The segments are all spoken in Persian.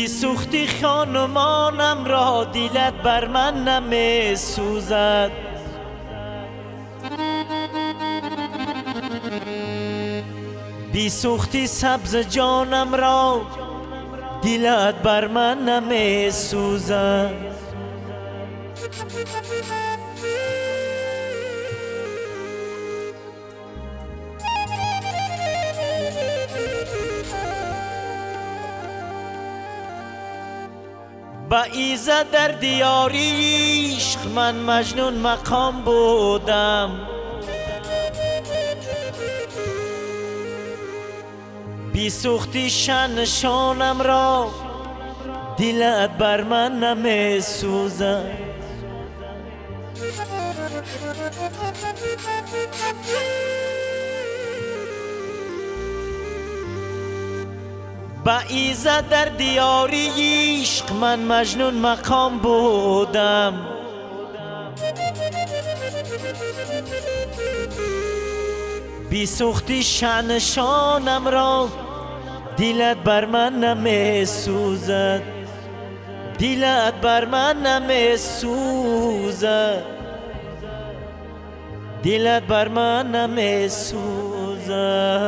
بی سوختی خانمانم را دیلت بر من نمی سوزد بی سوختی سبز جانم را دیلت بر من نمی سوزد با ایزا در دیاری عشق من مجنون مقام بودم. بی سوختی شانم را دلت بر من نمی سوزم با ایزا در دیاری عشق من مجنون مقام بودم. بی سوختی شانم را دیلت بر من نمی سوزد دیلت بر من نمی سوزد دیلت بر من نمی سوزد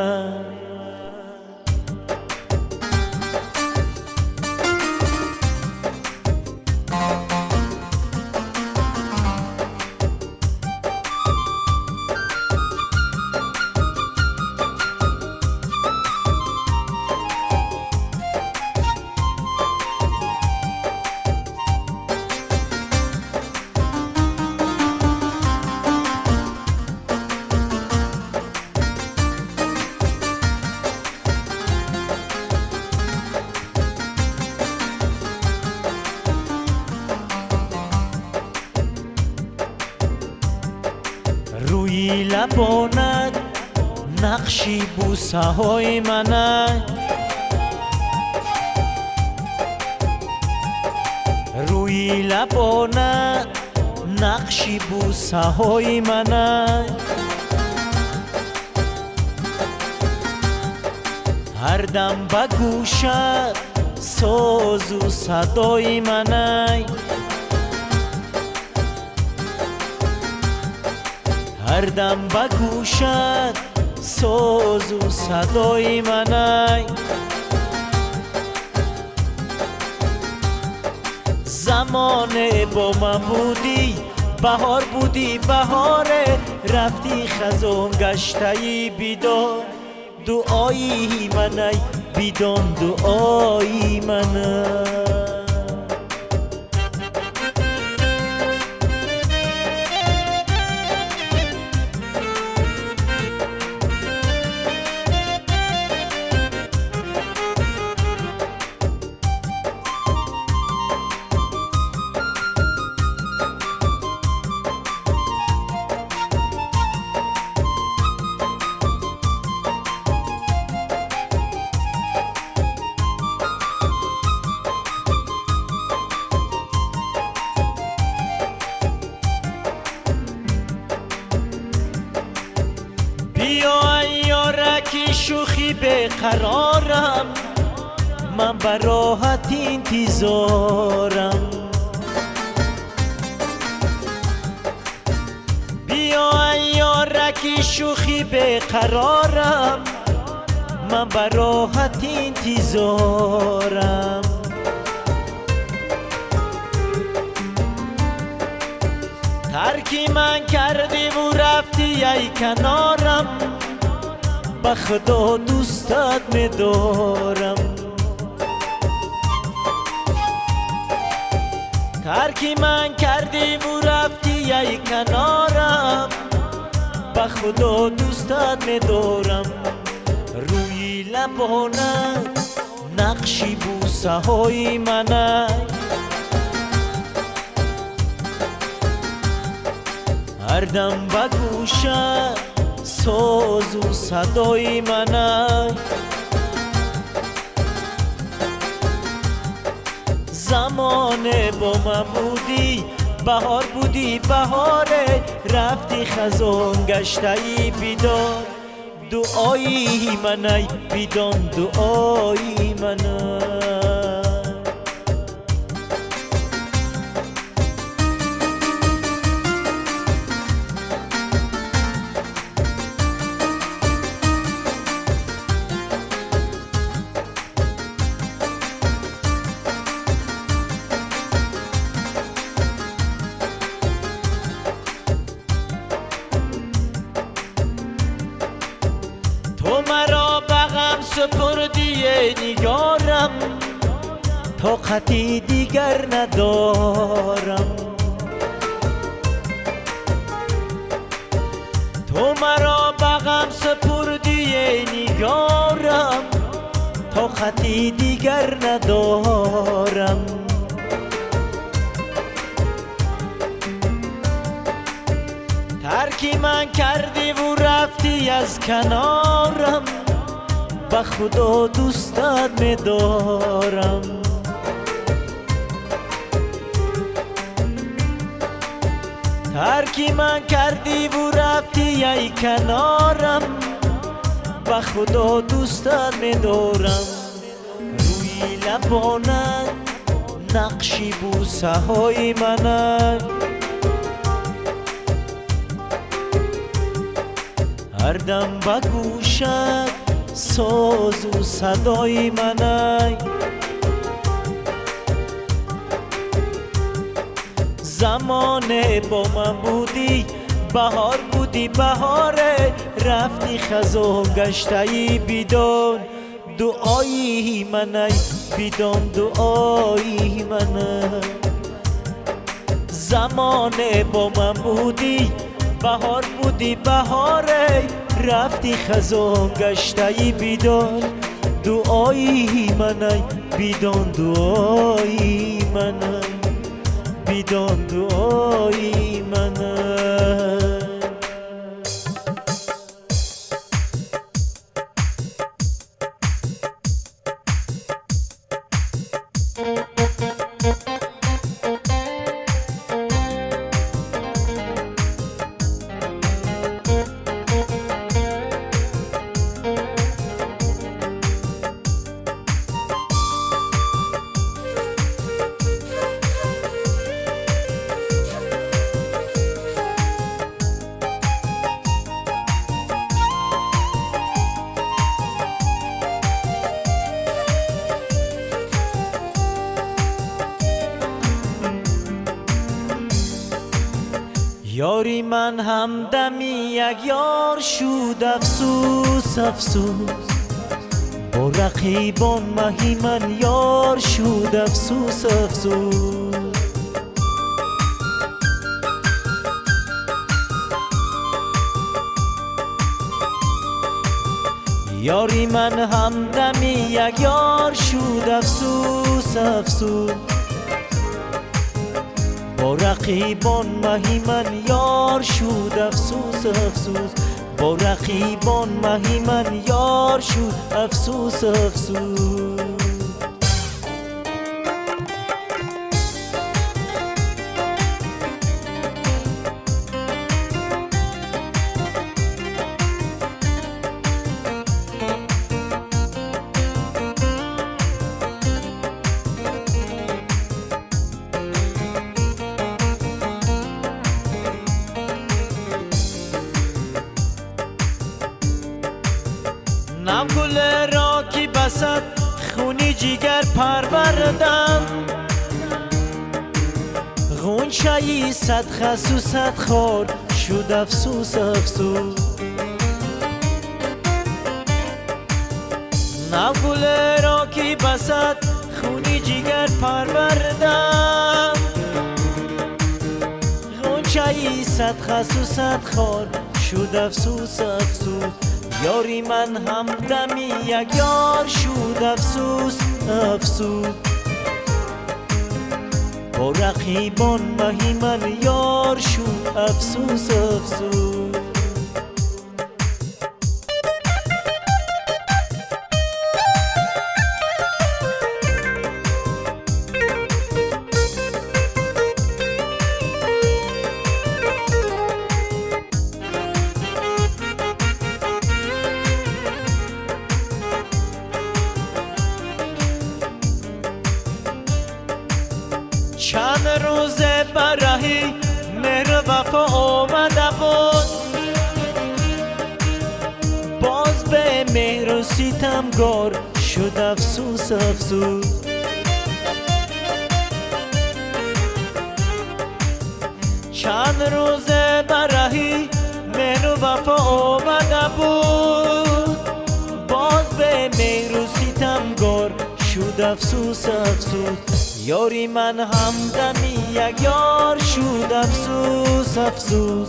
ябонад нақши бусаҳои манак рӯи лабонад нақши бусаҳои манак ҳар дам ба гӯшат созу садои манай هر دم به گوشت ساز و صدای منای زمان با من بودی بهار بودی بهار. رفتی خزون گشتایی بیدان دعایی منای بیدان دعایی منای بیا شوخی به قرارم. من براحت انتظارم. بیا یارکی شوخی به قرارم. من براحت انتظارم. ترکی من کردی و رفتی ای کنارم به خدا دوستت میدارم ترکی من کردی و رفتی ای کنارم به خدا دوستت میدارم روی لبانت نقشی بوسه های منه. هر دم به گوشت ساز و صدای منه زمان با من بودی بهار بودی بهار رفتی خزون گشتایی بیدار دعایی منای بیدان دعایی طاقتی دیگر ندارم. تو مرا بغم سپردی نگارم. طاقتی دیگر ندارم. ترکی من کردی و رفتی از کنارم. به خدا دوستت میدارم ترکی من کردی و رفتی ای کنارم به خدا دوستت میدارم روی لبانت نقشی بوسه های منک هر دم به گوشت ساز و صدای منای زمان با من بودی بهار بودی بهاره. رفتی خزان گشتایی بیدون. دعایی منای بیدون دعایی منای زمان با من بودی بهار بودی بهاره. رفتی خزان گشتایی بیدان دعایی منای بیدان دعایی منای بیدان دعایی یاری من همدمی یک یار شود افسوس افسوس. با رقیبان مهی من یار شود افسوس افسوس. یاری من همدمی یک یار شود افسوس افسوس. با رقیبان مهی من یار شد افسوس افسوس. با رقیبان مهی من یار شد افسوس افسوس. نم گل را کی بسد خونی جیگر پروردم غنچه صد خس و صد خار شد افسوس افسوس. نم گل را کی بسد خونی جیگر پروردم غنچه صد خس و صد خار شد افسوس افسوس. یاری من همدمی یک یار شد افسوس افسوس. با رقیبان مهی من یار شد افسوس افسوس. برهی مهر وفا آمده بود باز به مهر و ستمگار شد افسوس افسوس. چند روز برهی مهر و وفا آمده بود باز به مهر و ستمگار شد افسوس افسوس. یاری من همدمی یک یار شد افسوس افسوس.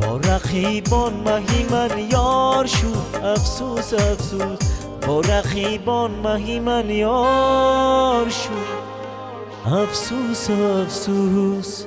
با رقیبان مهی من یار شد افسوس افسوس. با رقیبان مهی من یار شد افسوس افسوس.